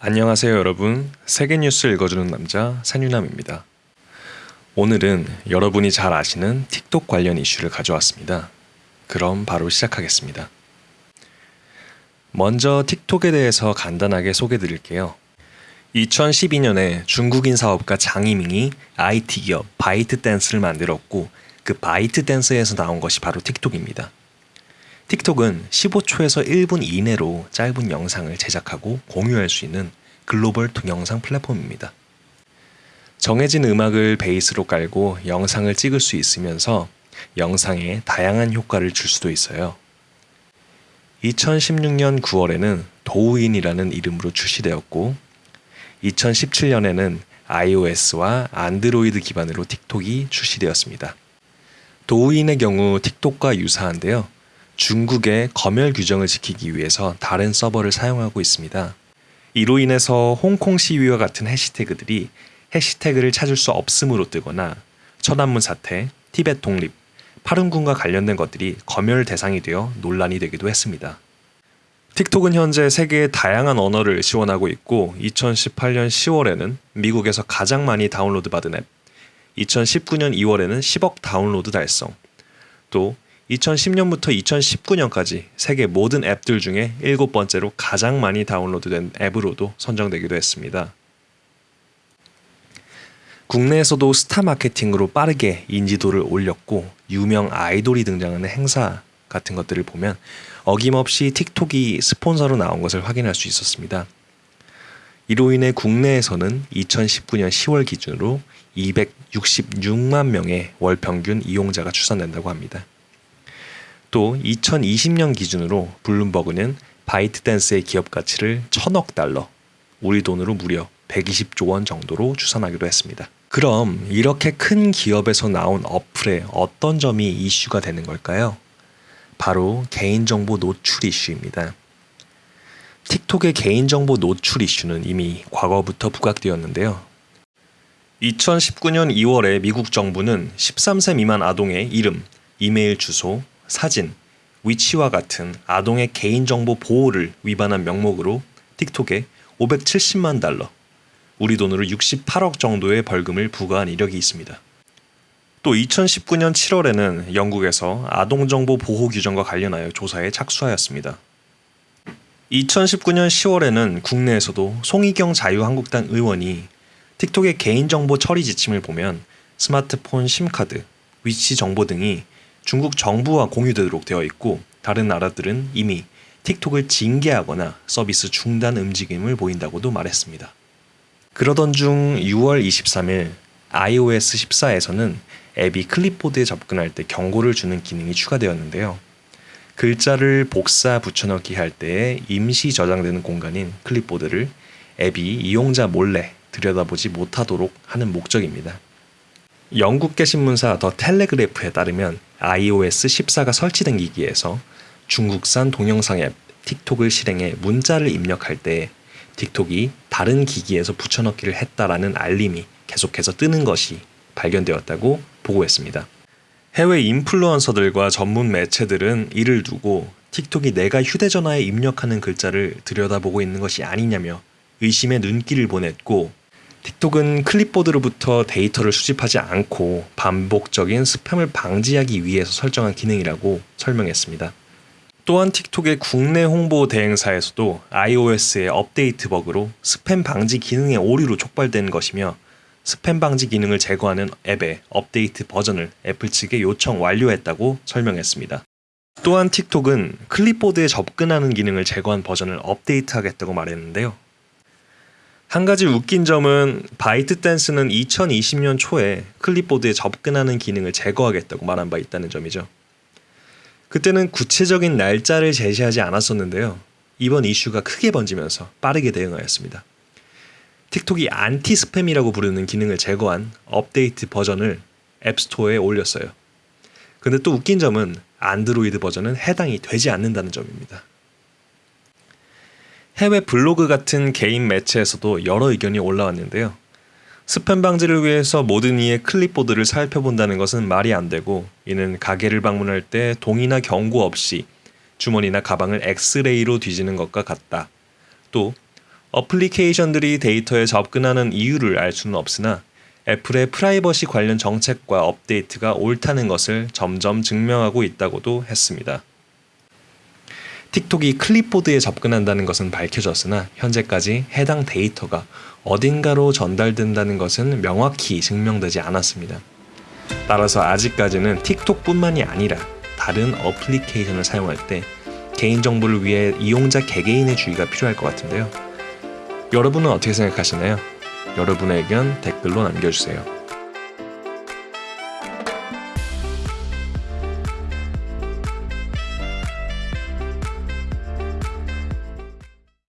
안녕하세요 여러분. 세계 뉴스 읽어주는 남자 산유남입니다. 오늘은 여러분이 잘 아시는 틱톡 관련 이슈를 가져왔습니다. 그럼 바로 시작하겠습니다. 먼저 틱톡에 대해서 간단하게 소개 드릴게요. 2012년에 중국인 사업가 장이밍이 IT 기업 바이트댄스를 만들었고 그 바이트댄스에서 나온 것이 바로 틱톡입니다 틱톡은 15초에서 1분 이내로 짧은 영상을 제작하고 공유할 수 있는 글로벌 동영상 플랫폼입니다. 정해진 음악을 베이스로 깔고 영상을 찍을 수 있으면서 영상에 다양한 효과를 줄 수도 있어요. 2016년 9월에는 도우인이라는 이름으로 출시되었고 2017년에는 iOS와 안드로이드 기반으로 틱톡이 출시되었습니다. 도우인의 경우 틱톡과 유사한데요. 중국의 검열 규정을 지키기 위해서 다른 서버를 사용하고 있습니다. 이로 인해서 홍콩 시위와 같은 해시태그들이 해시태그를 찾을 수 없음으로 뜨거나 천안문 사태, 티벳 독립, 파룬군과 관련된 것들이 검열 대상이 되어 논란이 되기도 했습니다. 틱톡은 현재 세계의 다양한 언어를 지원하고 있고 2018년 10월에는 미국에서 가장 많이 다운로드 받은 앱, 2019년 2월에는 10억 다운로드 달성, 또 2010년부터 2019년까지 세계 모든 앱들 중에 일곱 번째로 가장 많이 다운로드된 앱으로도 선정되기도 했습니다. 국내에서도 스타 마케팅으로 빠르게 인지도를 올렸고 유명 아이돌이 등장하는 행사 같은 것들을 보면 어김없이 틱톡이 스폰서로 나온 것을 확인할 수 있었습니다. 이로 인해 국내에서는 2019년 10월 기준으로 266만 명의 월 평균 이용자가 추산된다고 합니다. 또 2020년 기준으로 블룸버그는 바이트댄스의 기업 가치를 천억 달러, 우리 돈으로 무려 120조 원 정도로 추산하기도 했습니다. 그럼 이렇게 큰 기업에서 나온 어플의 어떤 점이 이슈가 되는 걸까요? 바로 개인정보 노출 이슈입니다. 틱톡의 개인정보 노출 이슈는 이미 과거부터 부각되었는데요. 2019년 2월에 미국 정부는 13세 미만 아동의 이름, 이메일 주소, 사진, 위치와 같은 아동의 개인정보 보호를 위반한 명목으로 틱톡에 570만 달러, 우리 돈으로 68억 정도의 벌금을 부과한 이력이 있습니다. 또 2019년 7월에는 영국에서 아동정보 보호 규정과 관련하여 조사에 착수하였습니다. 2019년 10월에는 국내에서도 송희경 자유한국당 의원이 틱톡의 개인정보 처리 지침을 보면 스마트폰 심카드, 위치 정보 등이 중국 정부와 공유되도록 되어 있고 다른 나라들은 이미 틱톡을 징계하거나 서비스 중단 움직임을 보인다고도 말했습니다. 그러던 중 6월 23일 iOS 14에서는 앱이 클립보드에 접근할 때 경고를 주는 기능이 추가되었는데요. 글자를 복사 붙여넣기 할 때에 임시 저장되는 공간인 클립보드를 앱이 이용자 몰래 들여다보지 못하도록 하는 목적입니다. 영국계 신문사 더 텔레그래프에 따르면 iOS 14가 설치된 기기에서 중국산 동영상 앱 틱톡을 실행해 문자를 입력할 때 틱톡이 다른 기기에서 붙여넣기를 했다라는 알림이 계속해서 뜨는 것이 발견되었다고 보고했습니다. 해외 인플루언서들과 전문 매체들은 이를 두고 틱톡이 내가 휴대전화에 입력하는 글자를 들여다보고 있는 것이 아니냐며 의심의 눈길을 보냈고 틱톡은 클립보드로부터 데이터를 수집하지 않고 반복적인 스팸을 방지하기 위해서 설정한 기능이라고 설명했습니다. 또한 틱톡의 국내 홍보 대행사에서도 iOS의 업데이트 버그로 스팸 방지 기능의 오류로 촉발된 것이며 스팸 방지 기능을 제거하는 앱의 업데이트 버전을 애플 측에 요청 완료했다고 설명했습니다. 또한 틱톡은 클립보드에 접근하는 기능을 제거한 버전을 업데이트하겠다고 말했는데요. 한 가지 웃긴 점은 바이트 댄스는 2020년 초에 클립보드에 접근하는 기능을 제거하겠다고 말한 바 있다는 점이죠. 그때는 구체적인 날짜를 제시하지 않았었는데요. 이번 이슈가 크게 번지면서 빠르게 대응하였습니다. 틱톡이 anti-spam이라고 부르는 기능을 제거한 업데이트 버전을 앱스토어에 올렸어요. 근데 또 웃긴 점은 안드로이드 버전은 해당이 되지 않는다는 점입니다. 해외 블로그 같은 개인 매체에서도 여러 의견이 올라왔는데요. 스팸 방지를 위해서 모든 이의 클립보드를 살펴본다는 것은 말이 안 되고 이는 가게를 방문할 때 동의나 경고 없이 주머니나 가방을 엑스레이로 뒤지는 것과 같다. 또 어플리케이션들이 데이터에 접근하는 이유를 알 수는 없으나 애플의 프라이버시 관련 정책과 업데이트가 옳다는 것을 점점 증명하고 있다고도 했습니다. 틱톡이 클립보드에 접근한다는 것은 밝혀졌으나 현재까지 해당 데이터가 어딘가로 전달된다는 것은 명확히 증명되지 않았습니다. 따라서 아직까지는 틱톡뿐만이 아니라 다른 어플리케이션을 사용할 때 개인정보를 위해 이용자 개개인의 주의가 필요할 것 같은데요. 여러분은 어떻게 생각하시나요? 여러분의 의견 댓글로 남겨주세요.